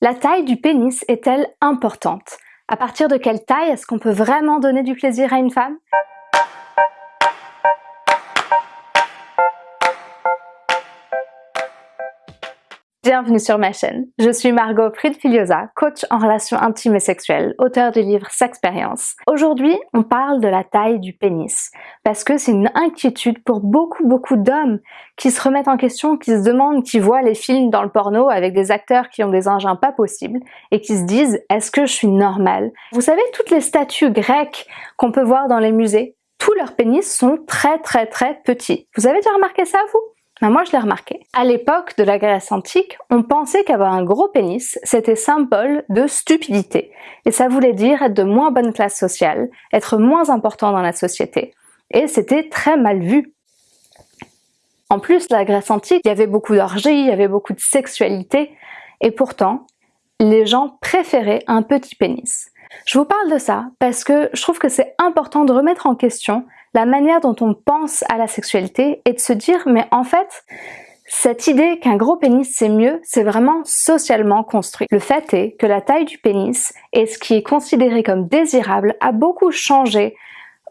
La taille du pénis est-elle importante? À partir de quelle taille est-ce qu'on peut vraiment donner du plaisir à une femme? Bienvenue sur ma chaîne. Je suis Margot Fried-Filiosa, coach en relations intimes et sexuelles, auteur du livre Sexpérience. Aujourd'hui, on parle de la taille du pénis, parce que c'est une inquiétude pour beaucoup beaucoup d'hommes qui se remettent en question, qui se demandent, qui voient les films dans le porno avec des acteurs qui ont des engins pas possibles et qui se disent « est-ce que je suis normale ?» Vous savez, toutes les statues grecques qu'on peut voir dans les musées, tous leurs pénis sont très très très petits. Vous avez déjà remarqué ça vous? Ben, moi je l'ai remarqué. À l'époque de la Grèce antique, on pensait qu'avoir un gros pénis, c'était symbole de stupidité. Et ça voulait dire être de moins bonne classe sociale, être moins important dans la société. Et c'était très mal vu. En plus, la Grèce antique, il y avait beaucoup d'orgies, il y avait beaucoup de sexualité, et pourtant, les gens préféraient un petit pénis. Je vous parle de ça parce que je trouve que c'est important de remettre en question la manière dont on pense à la sexualité et de se dire mais en fait cette idée qu'un gros pénis c'est mieux, c'est vraiment socialement construit. Le fait est que la taille du pénis et ce qui est considéré comme désirable a beaucoup changé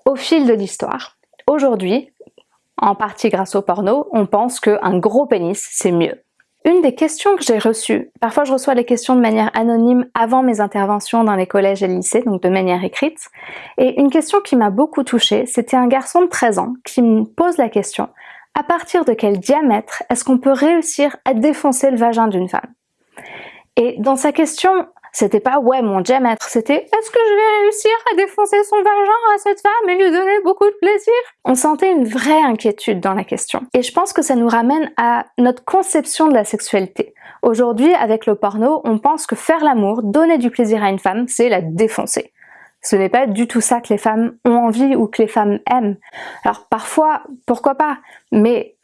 au fil de l'histoire. Aujourd'hui, en partie grâce au porno, on pense qu'un gros pénis c'est mieux. Une des questions que j'ai reçues, parfois je reçois les questions de manière anonyme avant mes interventions dans les collèges et lycées, donc de manière écrite, et une question qui m'a beaucoup touchée, c'était un garçon de 13 ans qui me pose la question à partir de quel diamètre est-ce qu'on peut réussir à défoncer le vagin d'une femme? Et dans sa question, c'était pas ouais mon diamètre, c'était est-ce que je vais réussir à défoncer son vagin à cette femme et lui donner beaucoup de plaisir? On sentait une vraie inquiétude dans la question. Et je pense que ça nous ramène à notre conception de la sexualité. Aujourd'hui, avec le porno, on pense que faire l'amour, donner du plaisir à une femme, c'est la défoncer. Ce n'est pas du tout ça que les femmes ont envie ou que les femmes aiment. Alors parfois, pourquoi pas, mais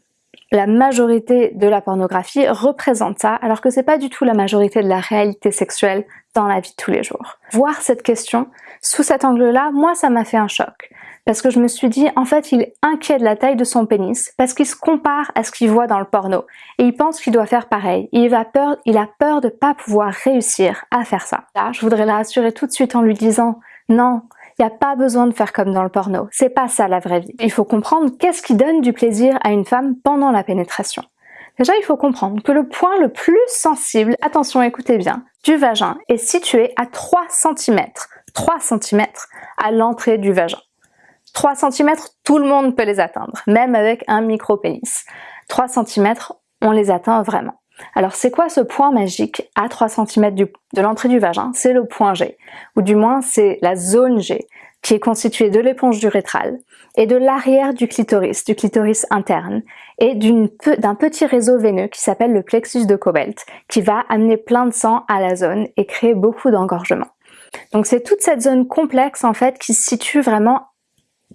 la majorité de la pornographie représente ça, alors que c'est pas du tout la majorité de la réalité sexuelle dans la vie de tous les jours. Voir cette question sous cet angle-là, moi ça m'a fait un choc. Parce que je me suis dit, en fait, il est inquiet de la taille de son pénis, parce qu'il se compare à ce qu'il voit dans le porno. Et il pense qu'il doit faire pareil. Il, a peur, il a peur de pas pouvoir réussir à faire ça. Là, je voudrais la rassurer tout de suite en lui disant, non, il n'y a pas besoin de faire comme dans le porno. C'est pas ça la vraie vie. Il faut comprendre qu'est-ce qui donne du plaisir à une femme pendant la pénétration. Déjà, il faut comprendre que le point le plus sensible, attention écoutez bien, du vagin est situé à 3 cm. 3 cm à l'entrée du vagin. 3 cm, tout le monde peut les atteindre, même avec un micro-pénis. 3 cm, on les atteint vraiment. Alors c'est quoi ce point magique à 3 cm de l'entrée du vagin? C'est le point G, ou du moins c'est la zone G, qui est constituée de l'éponge du rétral et de l'arrière du clitoris, du clitoris interne, et d'un petit réseau veineux qui s'appelle le plexus de Cobalt, qui va amener plein de sang à la zone et créer beaucoup d'engorgement. Donc c'est toute cette zone complexe en fait qui se situe vraiment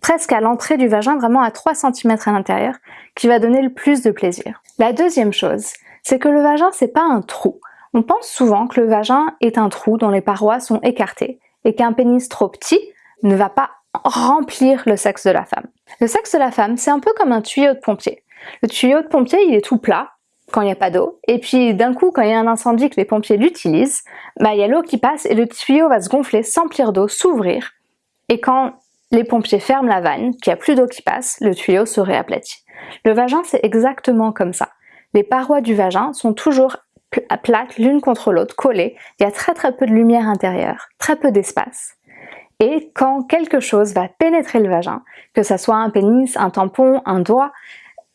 presque à l'entrée du vagin, vraiment à 3 cm à l'intérieur, qui va donner le plus de plaisir. La deuxième chose, c'est que le vagin c'est pas un trou. On pense souvent que le vagin est un trou dont les parois sont écartées et qu'un pénis trop petit ne va pas remplir le sexe de la femme. Le sexe de la femme, c'est un peu comme un tuyau de pompier. Le tuyau de pompier, il est tout plat quand il n'y a pas d'eau, et puis d'un coup, quand il y a un incendie que les pompiers l'utilisent, bah, il y a l'eau qui passe et le tuyau va se gonfler, s'emplir d'eau, s'ouvrir, et quand les pompiers ferment la vanne, qu'il n'y a plus d'eau qui passe, le tuyau se réaplatit. Le vagin, c'est exactement comme ça les parois du vagin sont toujours plates l'une contre l'autre, collées. Il y a très très peu de lumière intérieure, très peu d'espace. Et quand quelque chose va pénétrer le vagin, que ce soit un pénis, un tampon, un doigt,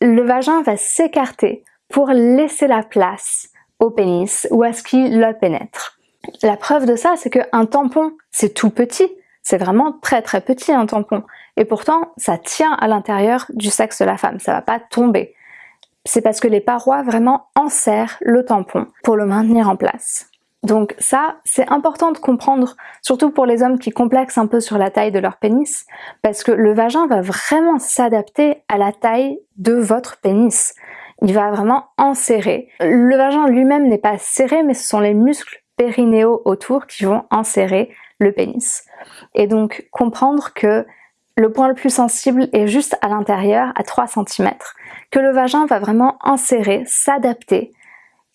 le vagin va s'écarter pour laisser la place au pénis ou à ce qui le pénètre. La preuve de ça, c'est qu'un tampon, c'est tout petit, c'est vraiment très très petit un tampon. Et pourtant, ça tient à l'intérieur du sexe de la femme, ça va pas tomber c'est parce que les parois vraiment enserrent le tampon pour le maintenir en place. Donc ça, c'est important de comprendre, surtout pour les hommes qui complexent un peu sur la taille de leur pénis, parce que le vagin va vraiment s'adapter à la taille de votre pénis. Il va vraiment enserrer. Le vagin lui-même n'est pas serré, mais ce sont les muscles périnéaux autour qui vont enserrer le pénis. Et donc comprendre que le point le plus sensible est juste à l'intérieur, à 3 cm, que le vagin va vraiment insérer, s'adapter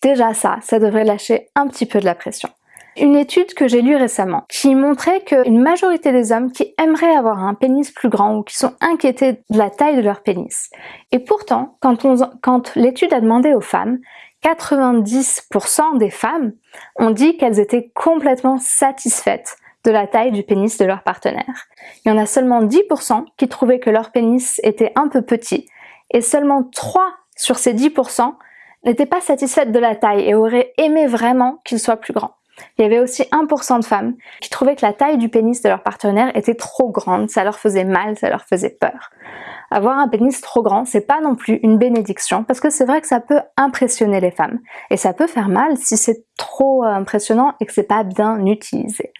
Déjà ça, ça devrait lâcher un petit peu de la pression. Une étude que j'ai lue récemment qui montrait qu'une majorité des hommes qui aimeraient avoir un pénis plus grand ou qui sont inquiétés de la taille de leur pénis. Et pourtant, quand l'étude a demandé aux femmes, 90% des femmes ont dit qu'elles étaient complètement satisfaites de la taille du pénis de leur partenaire. Il y en a seulement 10% qui trouvaient que leur pénis était un peu petit et seulement 3 sur ces 10% n'étaient pas satisfaites de la taille et auraient aimé vraiment qu'il soit plus grand. Il y avait aussi 1% de femmes qui trouvaient que la taille du pénis de leur partenaire était trop grande, ça leur faisait mal, ça leur faisait peur. Avoir un pénis trop grand, c'est pas non plus une bénédiction, parce que c'est vrai que ça peut impressionner les femmes. Et ça peut faire mal si c'est trop impressionnant et que c'est pas bien utilisé.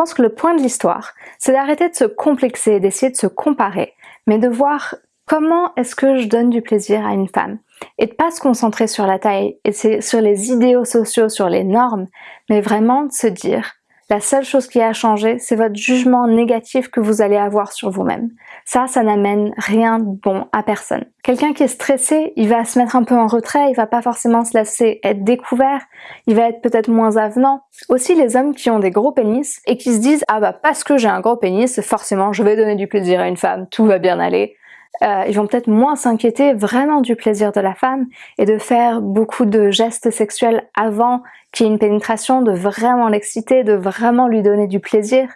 Pense que le point de l'histoire, c'est d'arrêter de se complexer, d'essayer de se comparer, mais de voir comment est-ce que je donne du plaisir à une femme. Et de pas se concentrer sur la taille et sur les idéaux sociaux, sur les normes, mais vraiment de se dire la seule chose qui a changé, c'est votre jugement négatif que vous allez avoir sur vous-même. Ça, ça n'amène rien de bon à personne. Quelqu'un qui est stressé, il va se mettre un peu en retrait, il va pas forcément se laisser être découvert, il va être peut-être moins avenant. Aussi les hommes qui ont des gros pénis et qui se disent ah bah parce que j'ai un gros pénis, forcément je vais donner du plaisir à une femme, tout va bien aller. Euh, ils vont peut-être moins s'inquiéter vraiment du plaisir de la femme et de faire beaucoup de gestes sexuels avant qu'il y ait une pénétration, de vraiment l'exciter, de vraiment lui donner du plaisir.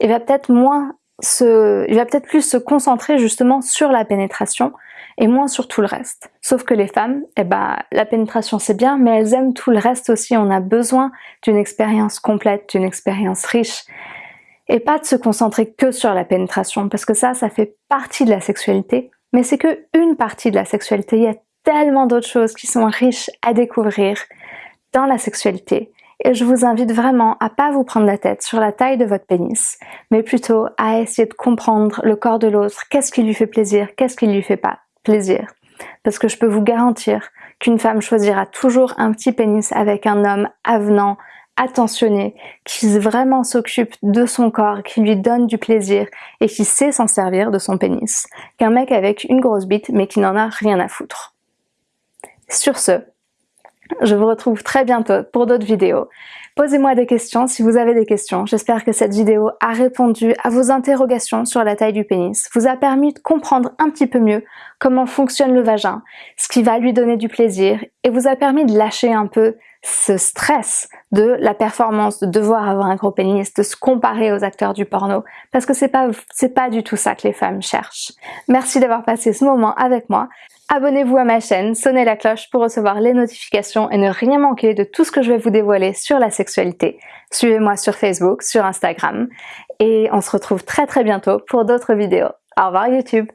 Il va peut-être moins se, il va peut-être plus se concentrer justement sur la pénétration et moins sur tout le reste. Sauf que les femmes, eh ben, la pénétration c'est bien, mais elles aiment tout le reste aussi. On a besoin d'une expérience complète, d'une expérience riche et pas de se concentrer que sur la pénétration parce que ça, ça fait partie de la sexualité, mais c'est que une partie de la sexualité. Il y a tellement d'autres choses qui sont riches à découvrir dans la sexualité et je vous invite vraiment à pas vous prendre la tête sur la taille de votre pénis, mais plutôt à essayer de comprendre le corps de l'autre, qu'est-ce qui lui fait plaisir, qu'est-ce qui lui fait pas plaisir? Parce que je peux vous garantir qu'une femme choisira toujours un petit pénis avec un homme avenant, attentionné, qui vraiment s'occupe de son corps, qui lui donne du plaisir et qui sait s'en servir de son pénis, qu'un mec avec une grosse bite mais qui n'en a rien à foutre. Sur ce, je vous retrouve très bientôt pour d'autres vidéos. Posez-moi des questions si vous avez des questions. J'espère que cette vidéo a répondu à vos interrogations sur la taille du pénis, vous a permis de comprendre un petit peu mieux comment fonctionne le vagin, ce qui va lui donner du plaisir et vous a permis de lâcher un peu ce stress de la performance, de devoir avoir un gros pénis, de se comparer aux acteurs du porno, parce que c'est pas, pas du tout ça que les femmes cherchent. Merci d'avoir passé ce moment avec moi. Abonnez-vous à ma chaîne, sonnez la cloche pour recevoir les notifications et ne rien manquer de tout ce que je vais vous dévoiler sur la sexualité. Suivez-moi sur Facebook, sur Instagram et on se retrouve très très bientôt pour d'autres vidéos. Au revoir YouTube